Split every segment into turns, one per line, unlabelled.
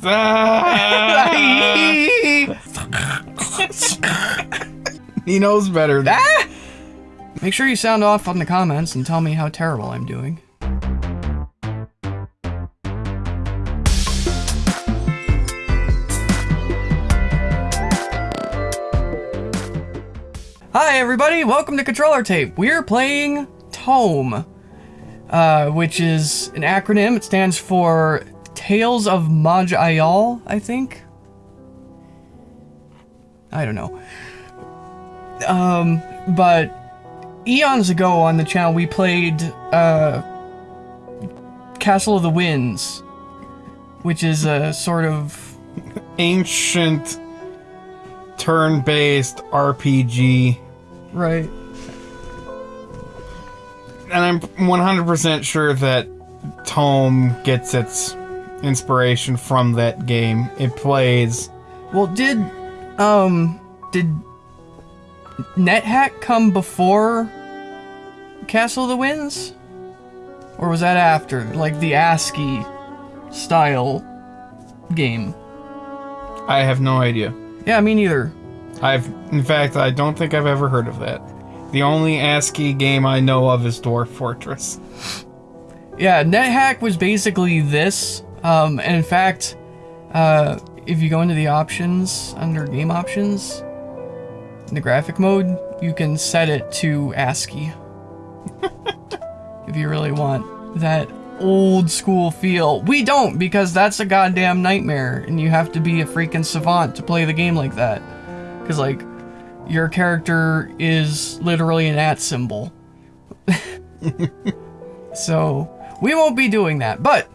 He knows better.
Ah! Make sure you sound off on the comments and tell me how terrible I'm doing. Hi everybody, welcome to Controller Tape. We're playing Tome, uh, which is an acronym. It stands for Tales of Maj'Eyal, I think. I don't know. Um, but eons ago on the channel we played uh, Castle of the Winds, which is a sort of
Ancient turn-based RPG.
right.
And I'm 100% sure that Tome gets its inspiration from that game. It plays
Well, did um did NetHack come before Castle of the Winds, or was that after, like the ASCII style game?
I have no idea.
Yeah, me neither.
I've in fact I don't think I've ever heard of that. The only ASCII game I know of is Dwarf Fortress.
Yeah, NetHack was basically this. Um, and in fact, uh, if you go into the options under game options, in the graphic mode, you can set it to ASCII. if you really want that old school feel. We don't because that's a goddamn nightmare and you have to be a freaking savant to play the game like that. Cuz like your character is literally an at symbol. so, we won't be doing that. But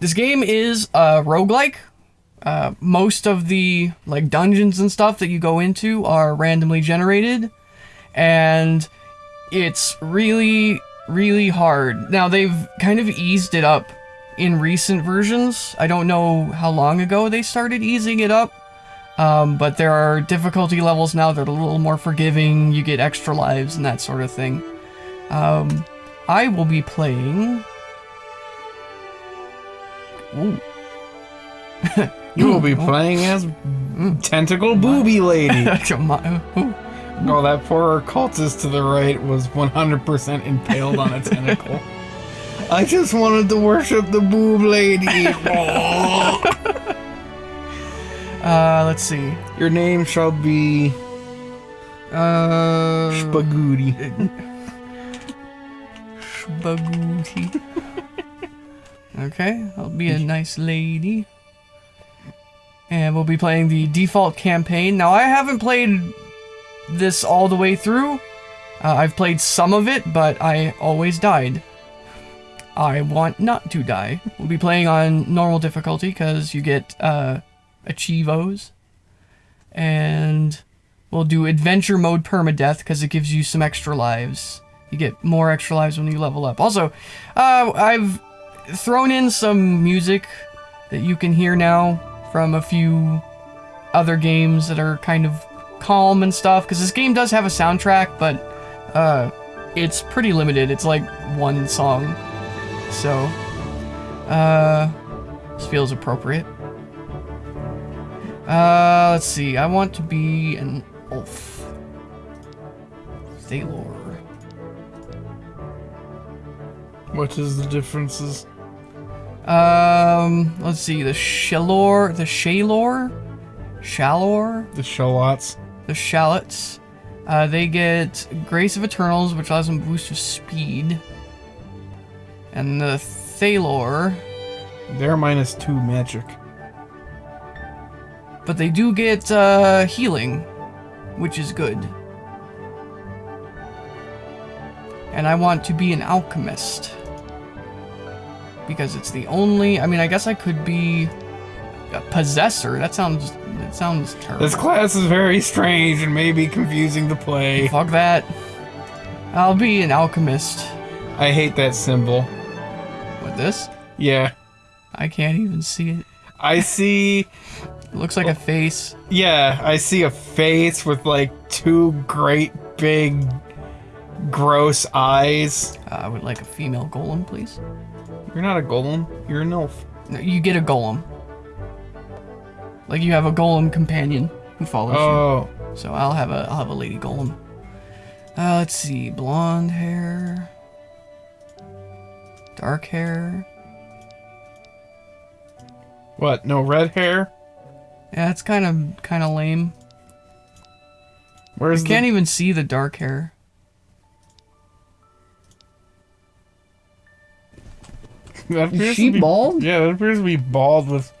this game is a roguelike. Uh, most of the like dungeons and stuff that you go into are randomly generated and it's really really hard. Now they've kind of eased it up in recent versions. I don't know how long ago they started easing it up. Um, but there are difficulty levels now that are a little more forgiving. You get extra lives and that sort of thing. Um, I will be playing.
You will be playing as Tentacle Booby Lady. Oh, that poor cultist to the right was 100% impaled on a tentacle. I just wanted to worship the boob lady.
Uh, let's see.
Your name shall be
Uh,
Spagooty.
Spagooty. Okay, I'll be a nice lady. And we'll be playing the default campaign. Now, I haven't played this all the way through. Uh, I've played some of it, but I always died. I want not to die. We'll be playing on normal difficulty because you get uh, achievos. And we'll do adventure mode permadeath because it gives you some extra lives. You get more extra lives when you level up. Also, uh, I've thrown in some music that you can hear now from a few other games that are kind of calm and stuff because this game does have a soundtrack but uh it's pretty limited. It's like one song. So uh this feels appropriate. Uh let's see. I want to be an elf Thalore.
What is the differences?
Um, let's see, the Shalore, the Shalore, Shalore,
The shallots.
the Shallots. Uh, they get Grace of Eternals, which allows them boost of speed. And the Thalore,
They're minus two magic.
but they do get uh, healing, which is good. And I want to be an alchemist. Because it's the only, I mean, I guess I could be a possessor. That sounds, that sounds terrible.
This class is very strange and may be confusing to play.
Fuck that. I'll be an alchemist.
I hate that symbol.
With this?
Yeah.
I can't even see it.
I see,
It looks like a face.
yeah, I see a face with like two great big gross eyes.
Uh, I would like a female golem, please.
You're not a golem, you're an elf.
No, you get a golem. Like you have a golem companion who follows
Oh,
you. So I'll have a I'll have a lady golem. Uh, let's see, blonde hair, dark hair.
what? No red hair?
Yeah, it's kind of kind of lame.
Where's
I can't
the?
even see the dark hair.
That appears to
she
be-
bald?
Yeah, that appears to be bald with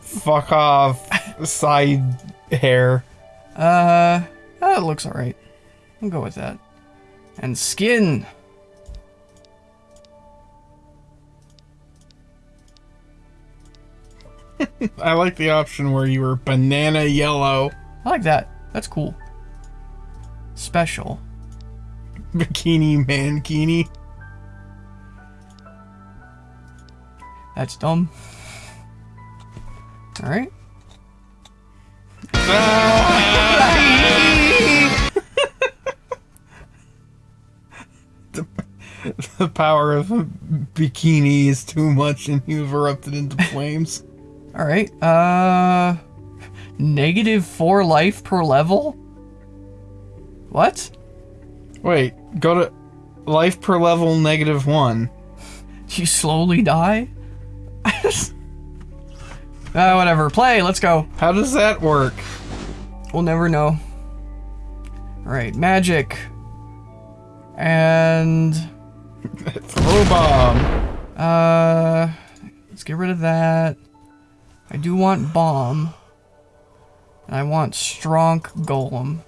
fuck off side hair.
Uh, that looks alright. I'll go with that. And skin.
I like the option where you were banana yellow,
I like that. That's cool. Special.
bikini mankini.
That's dumb. Alright.
The power of a bikini is too much, and you've erupted into flames.
Alright. Uh. Negative 4 life per level? What?
Wait, go to life per level negative one.
You slowly die? uh, whatever. Play, let's go.
How does that work?
We'll never know. Alright, magic. And.
Throw bomb.
Uh. Let's get rid of that. I do want bomb. And I want strong golem.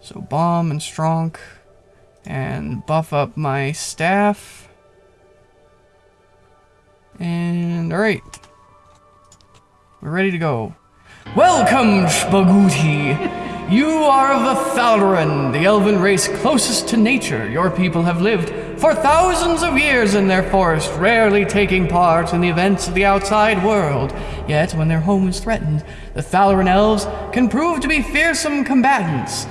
So bomb and strong. And buff up my staff. And alright. We're ready to go. Welcome, Shbaguti! You are of the Thalran, the elven race closest to nature. Your people have lived for thousands of years in their forest, rarely taking part in the events of the outside world. Yet, when their home is threatened, the Thalran elves can prove to be fearsome combatants.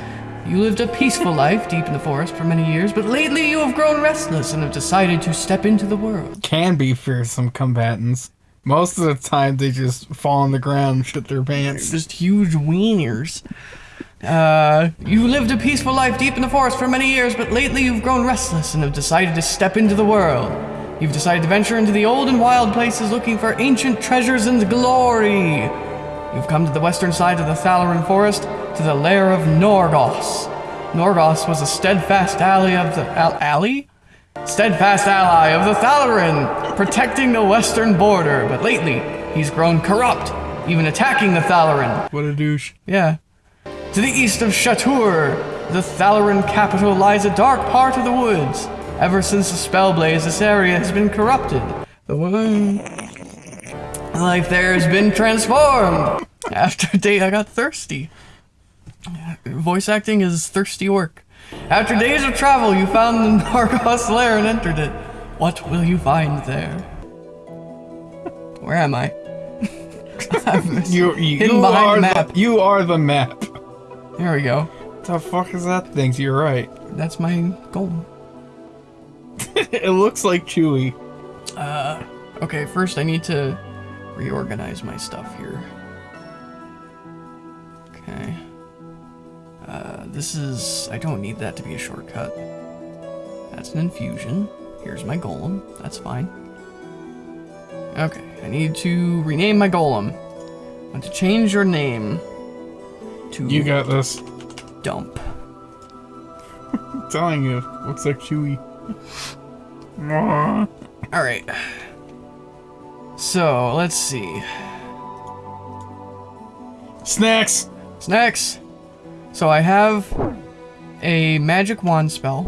You lived a peaceful life deep in the forest for many years, but lately you have grown restless and have decided to step into the world.
Can be fearsome combatants. Most of the time, they just fall on the ground and shit their pants.
just huge wieners. Uh, you lived a peaceful life deep in the forest for many years, but lately you've grown restless and have decided to step into the world. You've decided to venture into the old and wild places looking for ancient treasures and glory. You've come to the western side of the Thalaran forest, to the lair of Norgos. Norgos was a steadfast ally of the al- ally? Steadfast ally of the Thalaran, protecting the western border, but lately he's grown corrupt, even attacking the Thalaran.
What a douche.
Yeah. To the east of Shatur, the Thalaran capital, lies a dark part of the woods. Ever since the Spellblaze, this area has been corrupted. The wo- life there has been transformed. After a day, I got thirsty. Voice acting is thirsty work. After days of travel, you found the Nargos lair and entered it. What will you find there? Where am I?
You, you, you are
the map.
you are the map.
There we go.
What the fuck is that thing? You're right.
That's my goal.
it looks like Chewy.
Uh, okay, first I need to reorganize my stuff here. Okay. Uh, this is... I don't need that to be a shortcut. That's an infusion. Here's my golem. That's fine. Okay, I need to rename my golem. I want to change your name to
You got this.
Dump.
I'm telling you, looks like Chewy.
Alright. So, let's see.
Snacks.
Snacks. So I have a magic wand spell.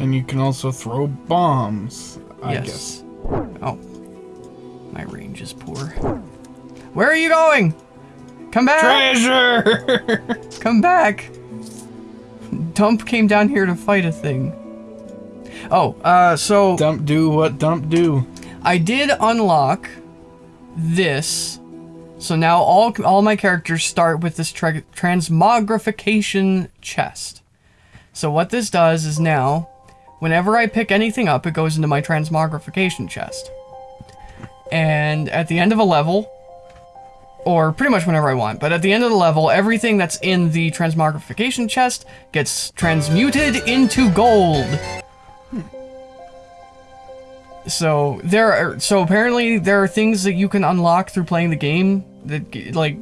And you can also throw bombs. I
yes.
guess.
Oh. My range is poor. Where are you going? Come back!
Treasure.
Come back! Dump came down here to fight a thing. Oh, uh, so
dump do what dump do.
I did unlock this. So now all all my characters start with this tra- transmogrification chest. So what this does is now, whenever I pick anything up, it goes into my transmogrification chest. And at the end of a level, or pretty much whenever I want, but at the end of the level, everything that's in the transmogrification chest gets transmuted into gold. So there are so apparently there are things that you can unlock through playing the game that like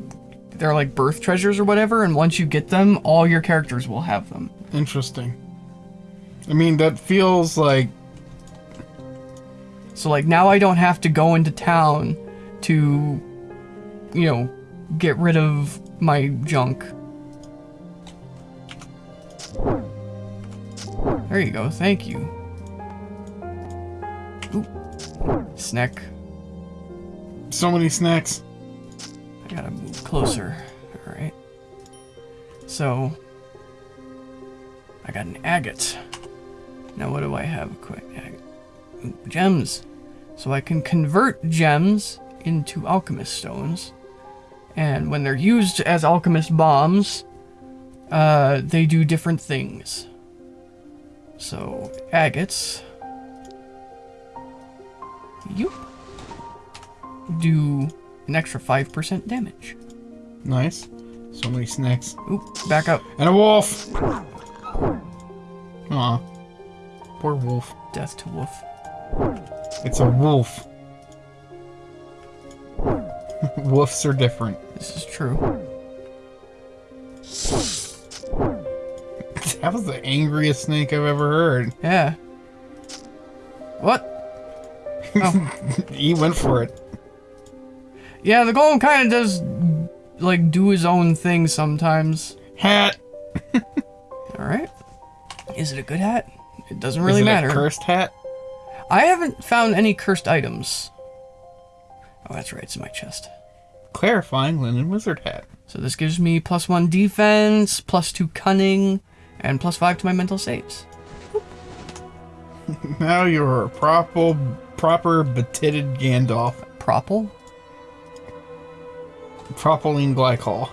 they're like birth treasures or whatever, and once you get them, all your characters will have them.
Interesting. I mean, that feels like
So like now I don't have to go into town to you know get rid of my junk. There you go. Thank you. Oop. Snack.
so many snacks.
I gotta move closer. Alright. So, I got an agate. Now, what do I have? Quick. Gems. So, I can convert gems into alchemist stones. And when they're used as alchemist bombs, uh, they do different things. So, agates. Yoop. Do an extra 5% damage.
Nice. So many snacks.
Oop, back up.
And a wolf! Aw. Poor wolf.
Death to wolf.
It's a wolf. Wolves are different.
This is true.
That was the angriest snake I've ever heard.
Yeah. What? Oh.
He went for it.
Yeah, the golem kind of does, like, do his own thing sometimes.
Hat!
Alright. Is it a good hat? It doesn't really
Is it
matter.
A cursed hat?
I haven't found any cursed items. Oh, that's right, it's in my chest.
Clarifying linen wizard hat.
So this gives me plus one defense, plus two cunning, and plus five to my mental saves.
Now you're a proper, proper betitted Gandalf.
Propel?
Propylene glycol.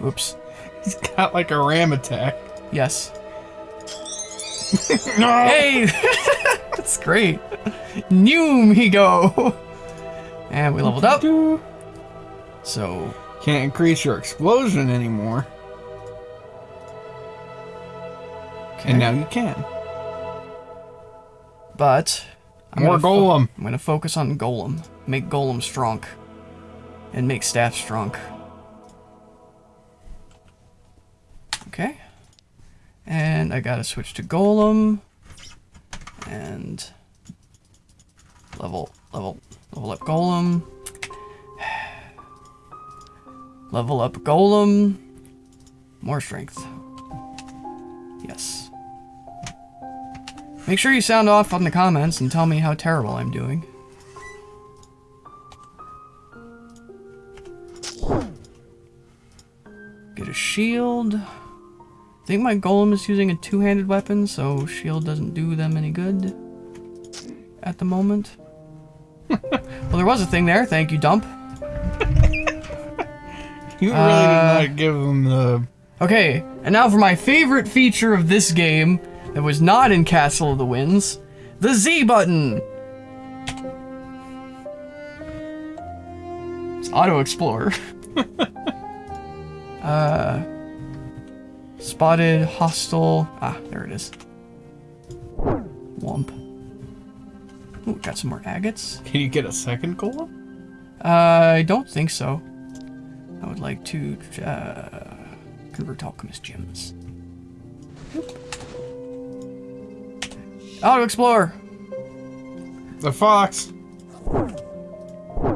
Oops.
He's got like a ram attack.
Yes.
No!
Hey! That's great. Noom he go! And we leveled up. So,
Can't increase your explosion anymore. And now you can.
But I'm
More
gonna
golem.
I'm gonna focus on golem. Make golem strong. And make staff strong. Okay. And I gotta switch to golem. And level level level up golem. Level up golem. More strength. Yes. Make sure you sound off on the comments and tell me how terrible I'm doing. Get a shield. I think my golem is using a two-handed weapon, so shield doesn't do them any good at the moment. well, there was a thing there. Thank you, Dump.
You really
Uh,
did not give him the.
Okay, and now for my favorite feature of this game that was not in Castle of the Winds, the Z button. It's Auto Explorer. uh, spotted hostile. Ah, there it is. Wump. Ooh, got some more agates.
Can you get a second golem?
Uh, I don't think so. I would like to uh, convert alchemist gems. Auto Explorer!
The fox.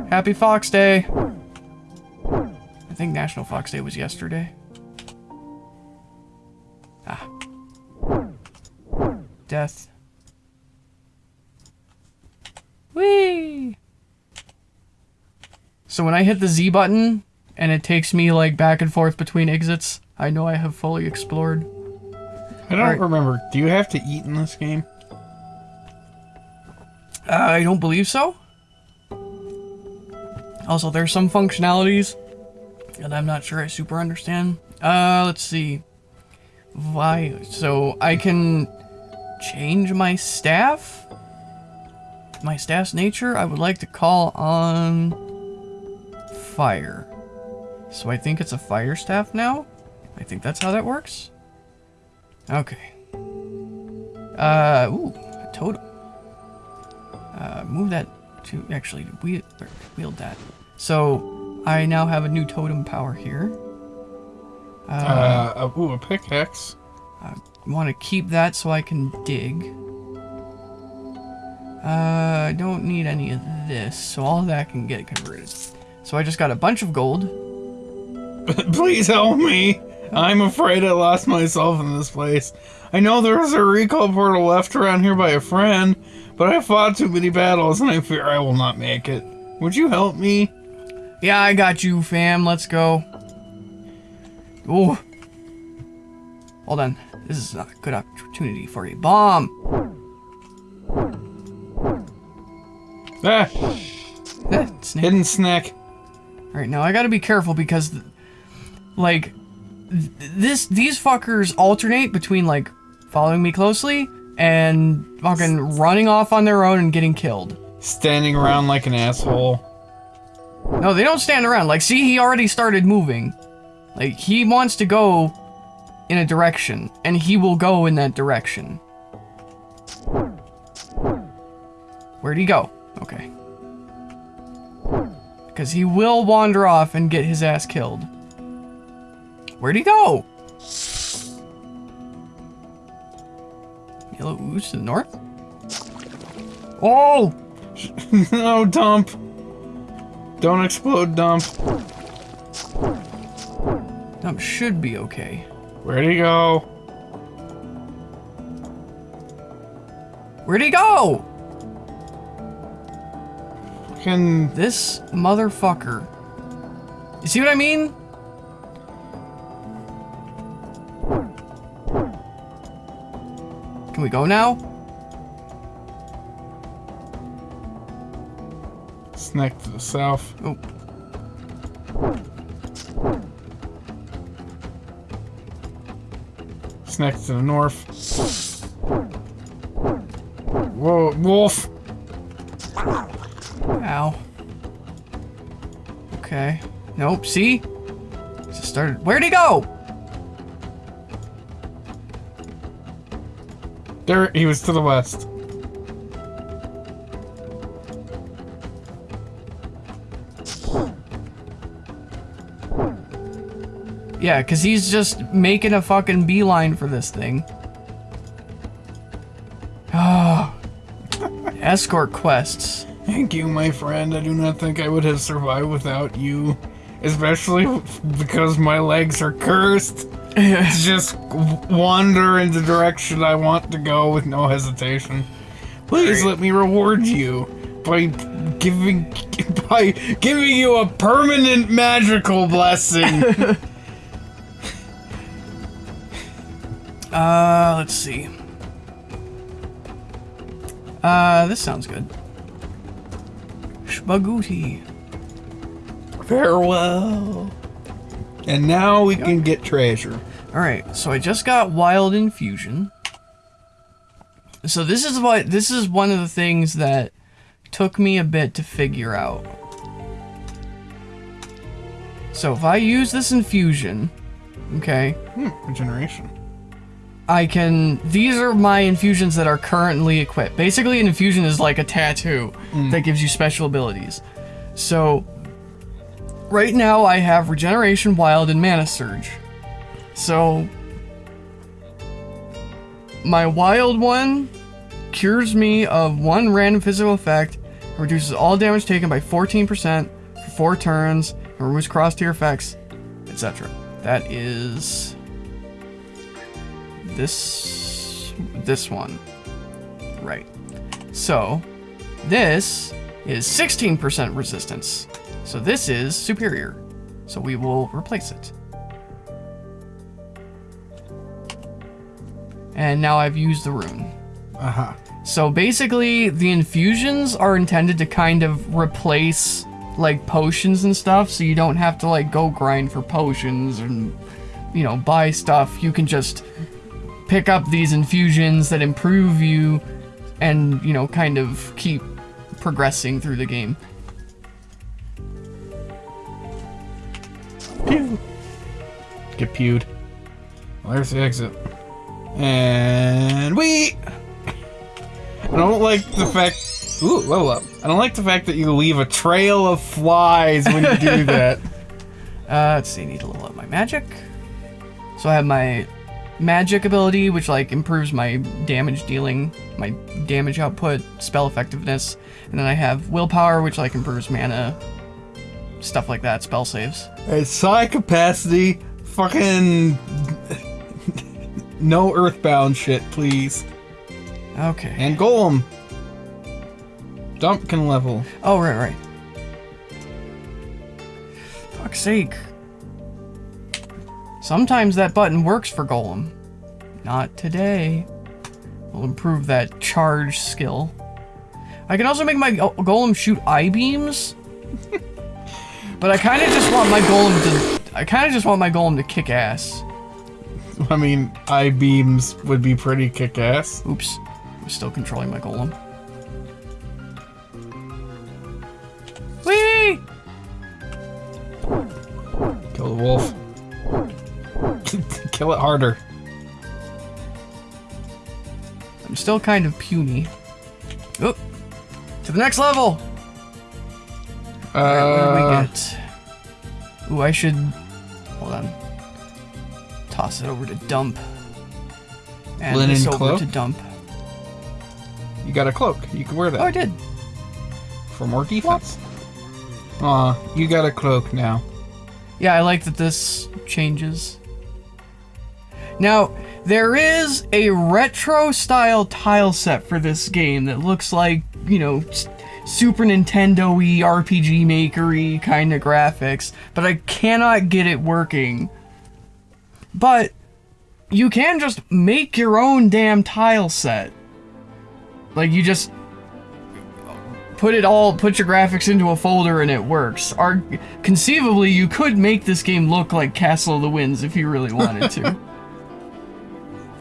Happy Fox Day! I think National Fox Day was yesterday. Ah. Death. Whee! So when I hit the Z button and it takes me like back and forth between exits, I know I have fully explored.
I don't
Alright.
remember. Do you have to eat in this game?
I don't believe so. Also, there's some functionalities that I'm not sure I super understand. Uh, let's see. Why? So I can change my staff? My staff's nature? I would like to call on fire. So I think it's a fire staff now? I think that's how that works. Okay. Uh, ooh. Move that to, actually, wield, wield that. So, I now have a new totem power here.
Uh, uh, ooh, a pickaxe.
I want to keep that so I can dig. Uh, I don't need any of this, so all that can get converted. So I just got a bunch of gold.
Please help me. I'm afraid I lost myself in this place. I know there is a recall portal left around here by a friend, but I fought too many battles and I fear I will not make it. Would you help me?
Yeah, I got you, fam. Let's go. Oh. Hold on. This is not a good opportunity for a bomb.
Ah,
Eh, snake.
hidden snack.
Alright, now I gotta be careful because, like, this these fuckers alternate between, like, following me closely and fucking running off on their own and getting killed.
Standing around like an asshole.
No, they don't stand around. Like, see, he already started moving. Like, he wants to go in a direction, and he will go in that direction. Where'd he go? Okay. Because he will wander off and get his ass killed. Where'd he go? Yellow ooze to the north? Oh!
no, dump. Don't explode, dump.
That should be okay.
Where'd he go?
Where'd he go?
Can
This motherfucker. You see what I mean? Can we go now?
snack to the south?
Oh.
Snack to the north. Whoa, wolf!
Ow. Okay. Nope, see? Just started. Where'd he go?
There, he was to the west.
Yeah, because he's just making a fucking beeline for this thing. Oh. Escort quests.
Thank you, my friend. I do not think I would have survived without you. Especially because my legs are cursed. just wander in the direction I want to go with no hesitation. Please let me reward you by giving by giving you a permanent magical blessing.
Uh, let's see. Uh, this sounds good. Spaguti.
Farewell. And now we can get treasure.
Alright, so I just got Wild Infusion. So this is what this is one of the things that took me a bit to figure out. So if I use this infusion, okay,
Hmm, regeneration.
I can. These are my infusions that are currently equipped. Basically, an infusion is like a tattoo that gives you special abilities. So, right now I have Regeneration, Wild, and Mana Surge. So, my Wild one cures me of one random physical effect, and reduces all damage taken by 14% for four turns, and removes cross tier effects, etc. That is this this one right so this is 16% resistance so this is superior so we will replace it and now I've used the rune
Uh-huh.
so basically the infusions are intended to kind of replace like potions and stuff so you don't have to like go grind for potions and you know, buy stuff. You can just pick up these infusions that improve you and, you know, kind of keep progressing through the game.
Pew. Get pewed. Well, there's the exit. And we. I don't like the fact. Ooh, level up. I don't like the fact that you leave a trail of flies when you do that.
Uh, let's see, I need to level up my magic. So I have my magic ability, which like improves my damage dealing, my damage output, spell effectiveness, and then I have willpower, which like improves mana, stuff like that, spell saves.
It's psi capacity. Fucking. no earthbound shit, please.
Okay.
And golem. Dump can level.
Oh, right, right. Fuck's sake. Sometimes that button works for Golem. Not today. We'll improve that charge skill. I can also make my Golem shoot I-beams. But I kind of just want my Golem to... I kind of just want my Golem to kick ass.
I mean, I beams would be pretty kick ass.
Oops. I'm still controlling my Golem. Whee!
Kill the wolf. Kill it harder.
I'm still kind of puny. Oop. To the next level! Alright, what do we
Uh,
get? Ooh, I should... Hold on. Toss it over to dump. And
Linen
this over
cloak?
to dump.
you got a cloak. You can wear that
Oh, I did.
for more defense. Aw, you got a cloak now.
Yeah, I like that this changes. Now, there is a retro style tile set for this game that looks like, you know, Super Nintendo y, RPG maker-y kind of graphics, but I cannot get it working. But you can just make your own damn tile set. Like, you just put it all put your graphics into a folder and it works or conceivably you could make this game look like castle of the winds if you really wanted to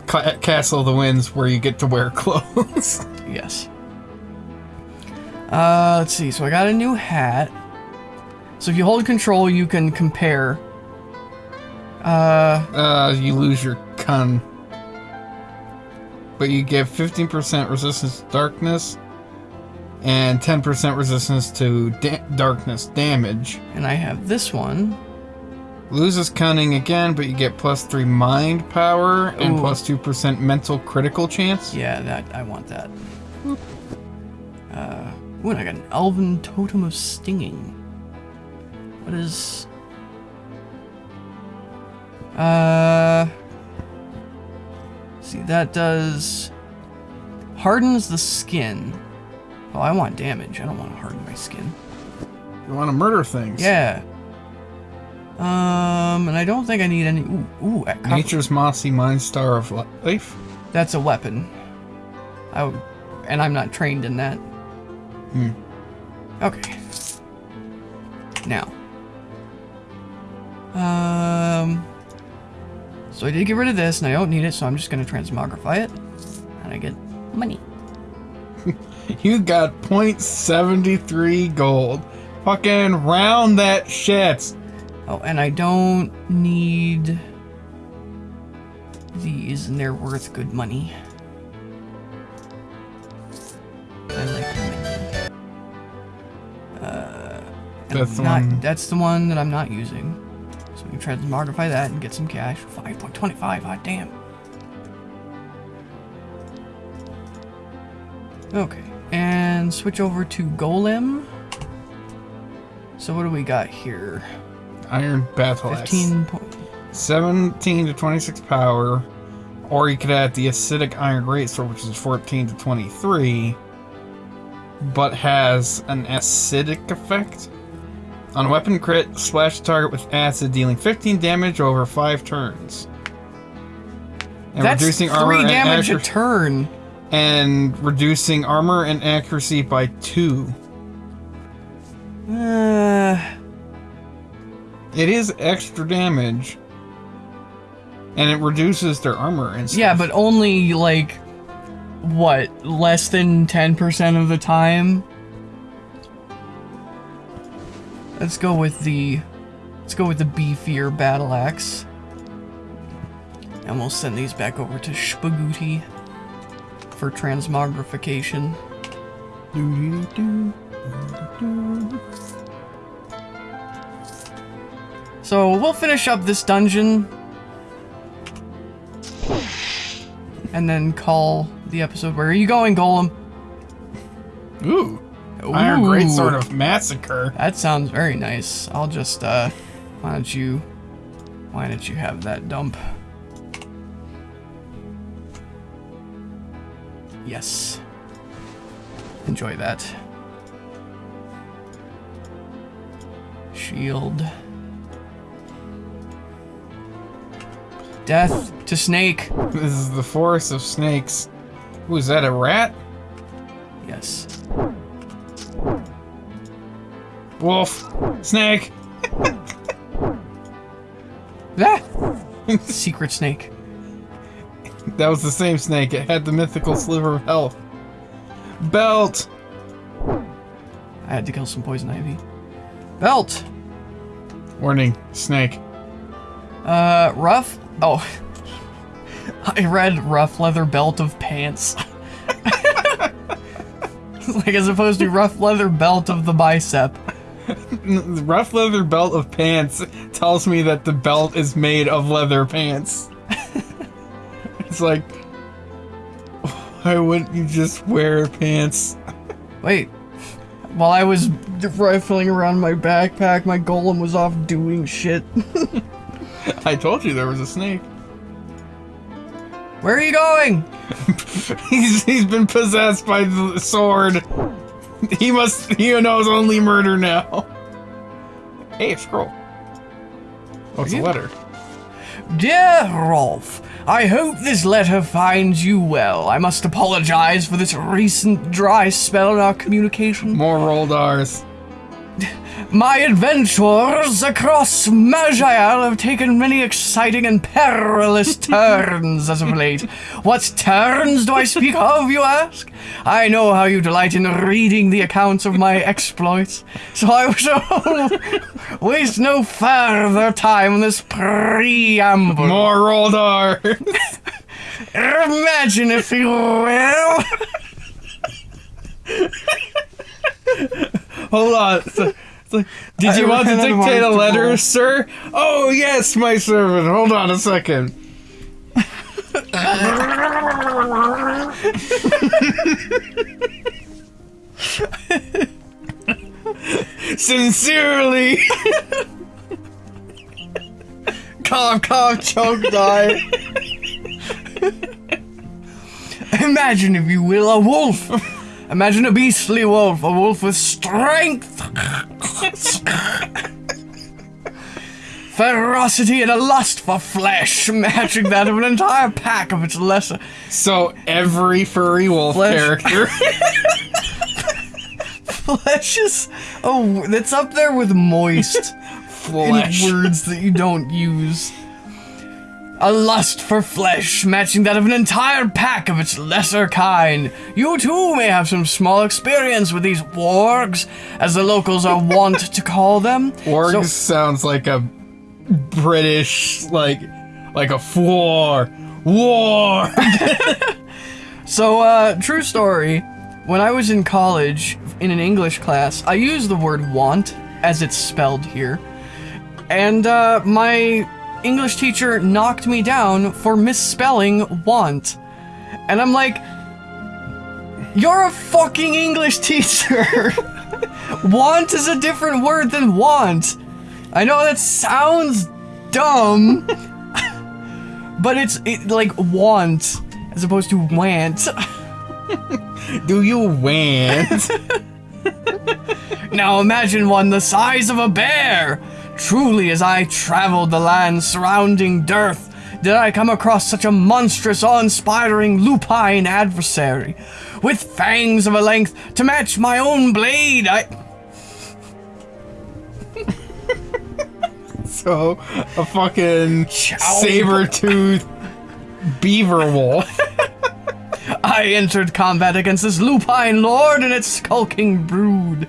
Castle of the Winds, where you get to wear clothes.
yes uh let's see so i got a new hat so if you hold control you can compare uh
uh, you lose your con. But you get 15% resistance to darkness and 10% resistance to da- darkness damage.
and i have this one
Loses cunning again, but you get plus 3 mind power and
Ooh.
plus 2% mental critical chance.
yeah that i want that uh ooh, and i got an elven totem of stinging what is uh see that does hardens the skin oh i want damage i don't want to harden my skin
You want to murder things.
yeah um and i don't think i need any ooh, ooh at
Nature's Mossy Mind Star of Life.
That's a weapon. I and I'm not trained in that.
Hmm.
Okay. Now. Um. So I did get rid of this, and I don't need it, so I'm just gonna transmogrify it, and I get money.
You got 0.73 gold. Fucking round that shit.
Oh, and I don't need these, and they're worth good money.
That's the
not,
one-
That's the one that I'm not using. So we can transmogrify that and get some cash. 5.25, hot ah, damn. Okay, and switch over to Golem. So what do we got here?
Iron Battle Axe.
15 po-
17 to 26 power. Or you could add the acidic iron greatsword, which is 14 to 23, but has an acidic effect. On a weapon crit, slash the target with acid, dealing 15 damage over 5 turns. And
That's
reducing
three
armor and
damage a
accuracy-
turn.
and reducing armor and accuracy by 2.
Uh,
It is extra damage. and it reduces their armor and stuff.
Yeah, but only like what less than ten percent of the time. Let's go with the let's go with the beefier battle axe. And we'll send these back over to Spagooty for transmogrification. So we'll finish up this dungeon and then call the episode. Where are you going, Golem?
Ooh. Iron Great
Ooh.
Sword of Massacre.
That sounds very nice. I'll just, uh, why don't you, why don't you have that dump? Yes. Enjoy that. Shield. Death to Snake.
This is the forest of snakes. Ooh, is that a rat?
Yes.
Wolf. Snake.
Ah! Secret Snake.
That was the same snake. It had the mythical sliver of health. Belt.
I had to kill some poison ivy. Belt.
Warning. Snake.
Uh, rough? Oh. I read rough leather belt of pants. like as opposed to rough leather belt of the bicep.
Rough leather belt of pants tells me that the belt is made of leather pants. it's like, why wouldn't you just wear pants?
Wait. While I was rifling around my backpack, my golem was off doing shit.
I told you there was a snake.
Where are you going?
He's he's been possessed by the sword. He must he knows only murder now. Hey, a scroll. Oh, it's a letter.
Dear Rolf, I hope this letter finds you well. I must apologize for this recent dry spell in our communication.
More rolled R's.
My adventures across Maj'Eyal have taken many exciting and perilous turns as of late. What turns do I speak of, you ask? I know how you delight in reading the accounts of my exploits, so I shall waste no further time on this preamble.
More rolled R's.
Imagine, if you will.
Hold on. It's a- it's like, did
I
you want to
ran out of
dictate a letter,
roll.
sir? Oh, yes, my servant. Hold on a second. Sincerely.
cough, cough, choke, die. Imagine, if you will, a wolf. Imagine a beastly wolf, a wolf with strength, ferocity, and a lust for flesh, matching that of an entire pack of its lesser.
So every furry wolf
Flesh.
character.
Flesh is. Oh, that's up there with moist.
Flesh.
in words that you don't use. A lust for flesh, matching that of an entire pack of its lesser kind. You too may have some small experience with these wargs, as the locals are wont to call them.
Warg
So-
sounds like a British, like, like a war. War.
So, uh, true story. When I was in college, in an English class, I used the word want, as it's spelled here. And, uh, my English teacher knocked me down for misspelling want. And I'm like, you're a fucking English teacher! want is a different word than want. I know that sounds dumb, but it's it, like want as opposed to want.
Do you want?
Now imagine one the size of a bear. Truly, as I traveled the land surrounding Derth, did I come across such a monstrous, awe-inspiring lupine adversary. With fangs of a length to match my own blade, I...
So, a fucking saber-toothed beaver wolf.
I entered combat against this lupine lord and its skulking brood.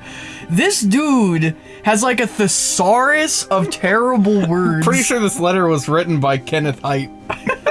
This dude has like a thesaurus of terrible words.
Pretty sure this letter was written by Kenneth Haidt.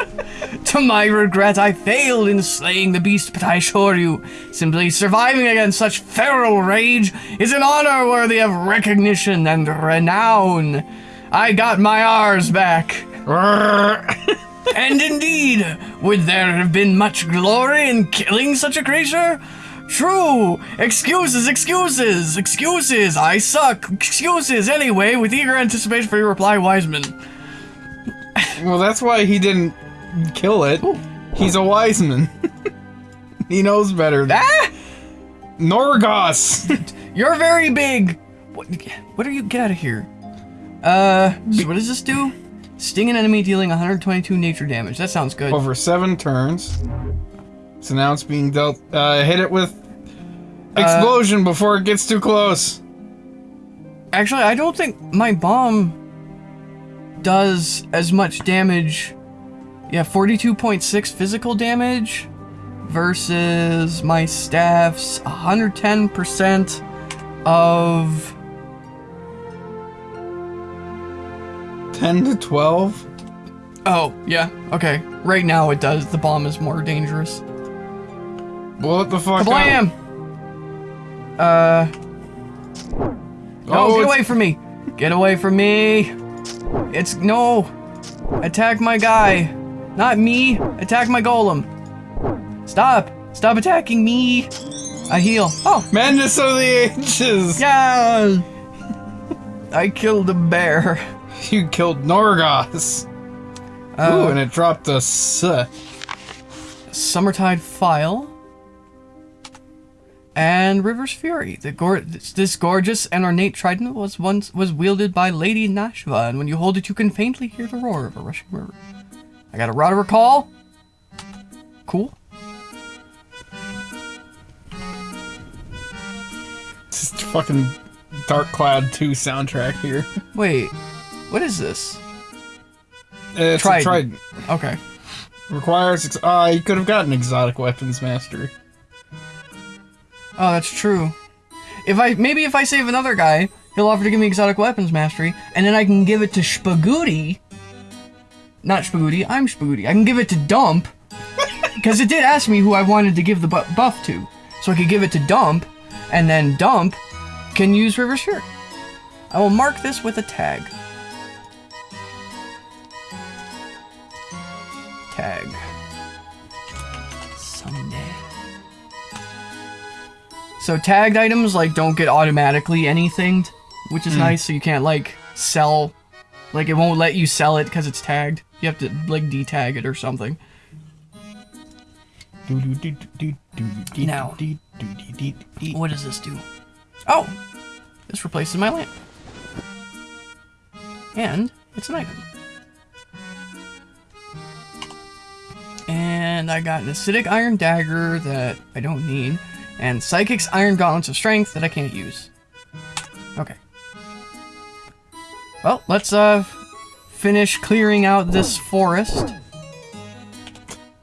To my regret, I failed in slaying the beast, but I assure you, simply surviving against such feral rage is an honor worthy of recognition and renown. I got my R's back. And indeed, would there have been much glory in killing such a creature? True. Excuses, excuses, excuses. I suck. Excuses. Anyway, with eager anticipation for your reply, Wiseman.
well, that's why he didn't kill it. He's a wise man. he knows better.
Ah!
Norgos!
You're very big. What, what are you? Get out of here. Uh, so what does this do? Sting an enemy dealing 122 nature damage. That sounds good.
Over seven turns. So now it's being dealt. Uh, hit it with explosion before it gets too close.
Actually, I don't think my bomb does as much damage. Yeah, 42.6 physical damage versus my staff's 110% of
10 to 12?
Oh, yeah. Okay. Right now it does. The bomb is more dangerous.
Blow it the fuck.
Kablam! Uh. No,
Oh,
get away from me! Get away from me! It's no! Attack my guy! Not me! Attack my golem! Stop! Stop attacking me! I heal. Oh!
Madness of the Ages!
Yeah! I killed a bear.
You killed Norgos. Ooh, and it dropped a S.
Summertide Phial, and River's Fury. The gor- this, gorgeous and ornate trident was once was wielded by Lady Nashva, and when you hold it, you can faintly hear the roar of a rushing river. I got a Rod of Recall. Cool.
Just fucking Dark Cloud 2 soundtrack here.
Wait, what is this?
It's
Trident.
a trident.
Okay.
Requires. Ex- uh, you could have gotten exotic weapons mastery.
Oh, that's true. If I maybe if I save another guy, he'll offer to give me exotic weapons mastery, and then I can give it to Spagooty. Not Spagooty, I'm Spagooty. I can give it to Dump, because it did ask me who I wanted to give the bu- buff to, so I could give it to Dump, and then Dump can use River Shirt. I will mark this with a tag. Tag. So tagged items like don't get automatically anything, which is hmm. nice. So you can't like sell, like it won't let you sell it because it's tagged. You have to like detag it or something. Now. What does this do? Oh, this replaces my lamp, and it's an item. And I got an acidic iron dagger that I don't need, and psychic's iron gauntlets of strength that I can't use. Okay. Well, let's uh finish clearing out this forest.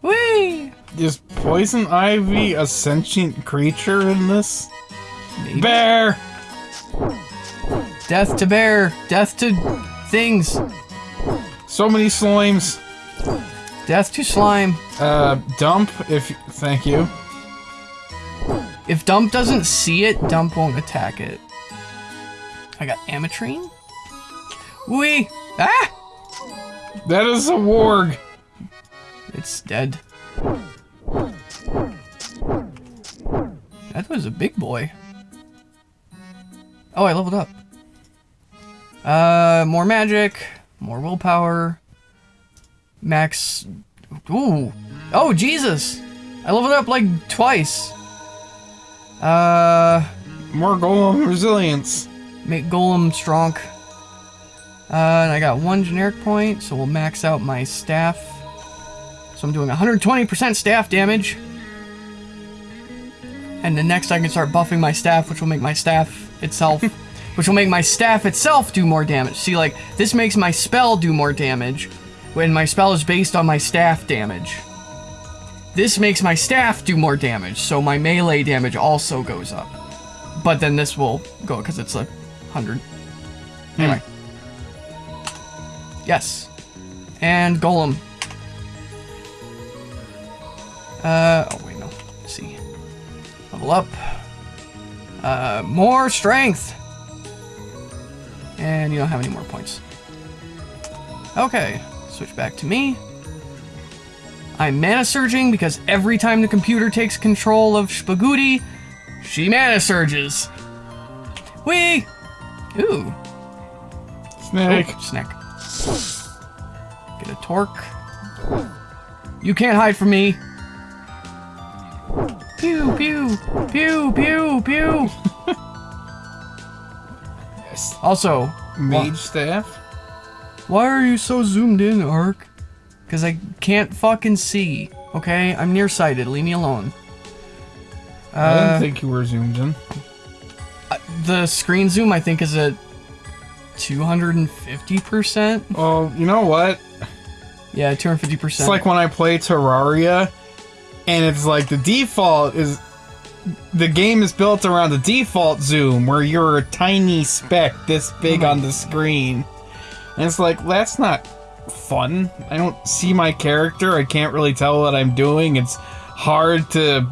Whee!
Is poison ivy a sentient creature in this?
Maybe.
Bear!
Death to bear, death to things,
So many slimes.
death to slime.
Uh, dump if. Thank you.
If Dump doesn't see it, Dump won't attack it. I got Ametrine. Wee! Ah!
That is a warg.
It's dead. That was a big boy. Oh, I leveled up. Uh, more magic, more willpower, max. Ooh. Oh, Jesus! I leveled up like twice. Uh,
More golem resilience.
make Golem strong. Uh, and I got one generic point, so we'll max out my staff. So I'm doing 120% staff damage. And then next I can start buffing my staff, which will make my staff itself which will make my staff itself do more damage. See, like, this makes my spell do more damage when my spell is based on my staff damage. This makes my staff do more damage, so my melee damage also goes up. But then this will go because it's a hundred. Anyway. Yes. And Golem. Uh, oh wait, no. Let's see. Level up. Uh, more strength. And you don't have any more points. Okay, switch back to me. I'm mana surging because every time the computer takes control of Spagooty, she mana surges. Whee! Ooh,
Snake.
Oh, snack. Get a torque. You can't hide from me. Pew, pew, pew, pew, pew.
Yes.
Also,
Mage staff.
why are you so zoomed in, Ark? Because I can't fucking see. Okay, I'm nearsighted. Leave me alone.
I
Uh,
didn't think you were zoomed in.
the screen zoom, I think, is at 250%.
Oh, you know what?
Yeah, 250%.
It's like when I play Terraria, and it's like the default is the game is built around the default zoom where you're a tiny speck this big on the screen. And it's like that's not fun. I don't see my character. I can't really tell what I'm doing. It's hard to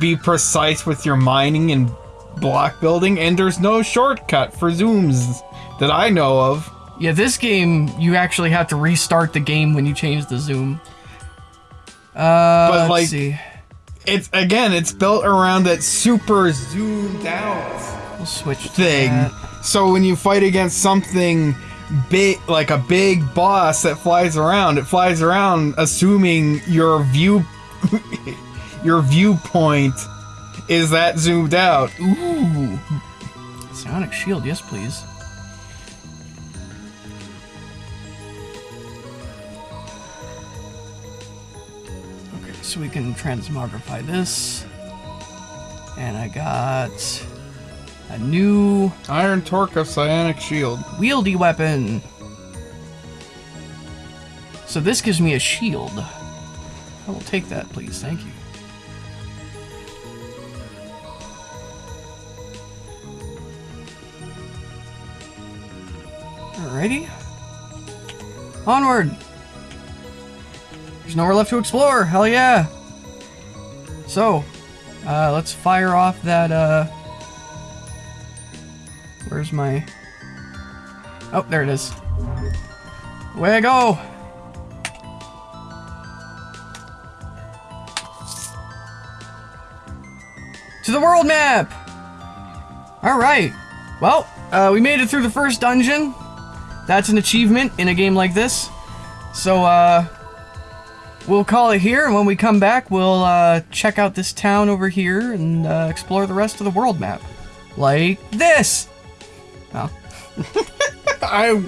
be precise with your mining and block building and there's no shortcut for zooms that I know of.
Yeah, this game, you actually have to restart the game when you change the zoom. Uh, let's
like,
see.
It's again, it's built around that super zoomed out.
We'll switch
thing.
that.
So when you fight against something big, like a big boss that flies around, it flies around assuming your view, your viewpoint is that zoomed out.
Ooh. Sonic shield, yes please. Okay, so we can transmogrify this. And I got a new
Iron Torque of Psionic Shield.
wieldy weapon. So this gives me a shield. I will take that, please. Thank you. Alrighty. Onward! There's nowhere left to explore. Hell yeah! So, uh, let's fire off that, uh... Where's my... Oh, there it is. Way go! To the world map! Alright. Well, uh, we made it through the first dungeon. That's an achievement in a game like this. So, uh, we'll call it here, and when we come back, we'll, uh, check out this town over here and, uh, explore the rest of the world map. Like this! Oh.
I,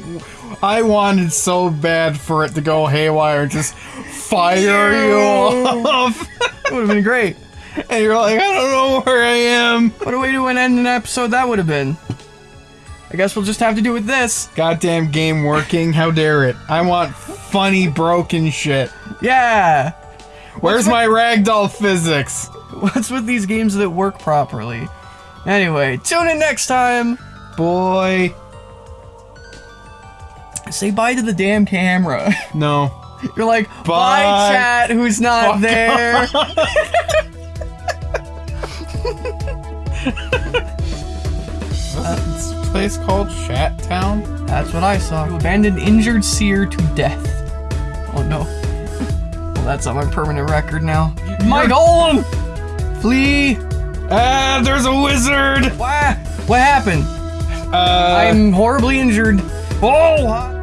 I wanted so bad for it to go haywire and just fire you off.
it would have been great.
and you're like, I don't know where I am.
What a way to end an episode that would have been. I guess we'll just have to do with this.
Goddamn game working. How dare it? I want funny broken shit.
Yeah!
Where's my ragdoll physics?
What's with these games that work properly? Anyway, tune in next time!
Boy.
Say bye to the damn camera.
No.
You're like, bye,
Bye.
chat, who's not
Fuck
there.
What's this place called? Shat Town?
That's what I saw. You abandoned injured seer to death. Oh no. Well, that's on my permanent record now. My golem! Flee!
Ah, there's a wizard!
What? What happened?
Uh,
I'm horribly injured. Oh!